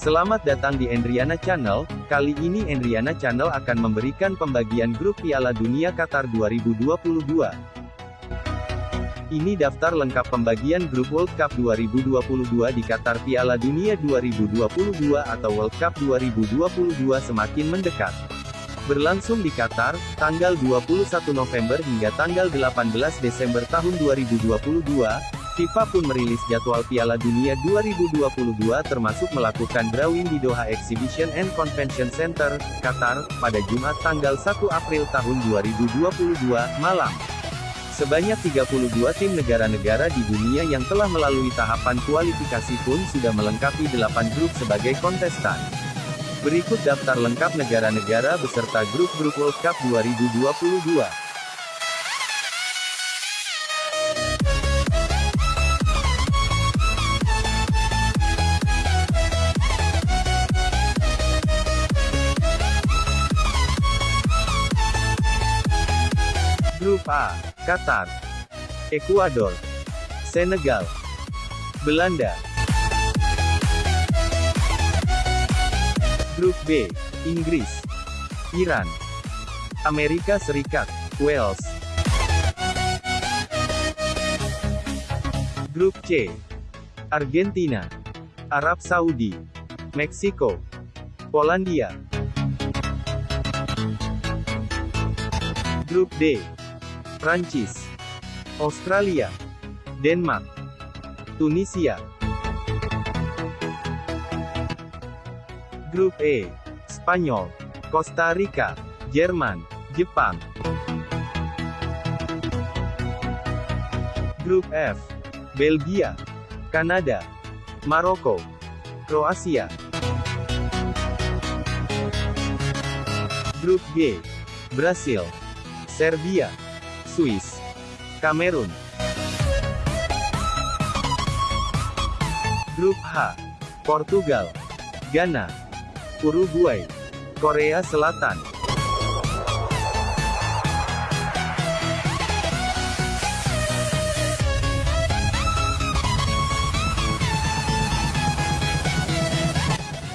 Selamat datang di Endriana Channel, kali ini Endriana Channel akan memberikan pembagian grup Piala Dunia Qatar 2022. Ini daftar lengkap pembagian grup World Cup 2022 di Qatar Piala Dunia 2022 atau World Cup 2022 semakin mendekat. Berlangsung di Qatar, tanggal 21 November hingga tanggal 18 Desember tahun 2022, FIFA pun merilis jadwal Piala Dunia 2022 termasuk melakukan drawing di Doha Exhibition and Convention Center, Qatar, pada Jumat tanggal 1 April tahun 2022, malam. Sebanyak 32 tim negara-negara di dunia yang telah melalui tahapan kualifikasi pun sudah melengkapi 8 grup sebagai kontestan. Berikut daftar lengkap negara-negara beserta grup-grup World Cup 2022. Grup A, Qatar, Ekuador, Senegal, Belanda. Grup B, Inggris, Iran, Amerika Serikat, Wales. Grup C, Argentina, Arab Saudi, Meksiko, Polandia. Grup D, Prancis, Australia, Denmark, Tunisia. Grup E, Spanyol, Costa Rica, Jerman, Jepang. Grup F, Belgia, Kanada, Maroko, Kroasia. Grup G, Brasil, Serbia, Swiss, Kamerun. Grup H, Portugal, Ghana, Uruguay, Korea Selatan.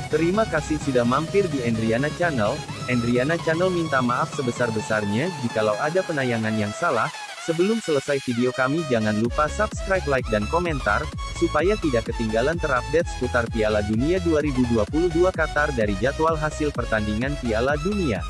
Terima kasih sudah mampir di Endriana Channel. Endriana Channel minta maaf sebesar-besarnya jikalau ada penayangan yang salah. Sebelum selesai video kami jangan lupa subscribe, like dan komentar, supaya tidak ketinggalan terupdate seputar Piala Dunia 2022 Qatar dari jadwal hasil pertandingan Piala Dunia.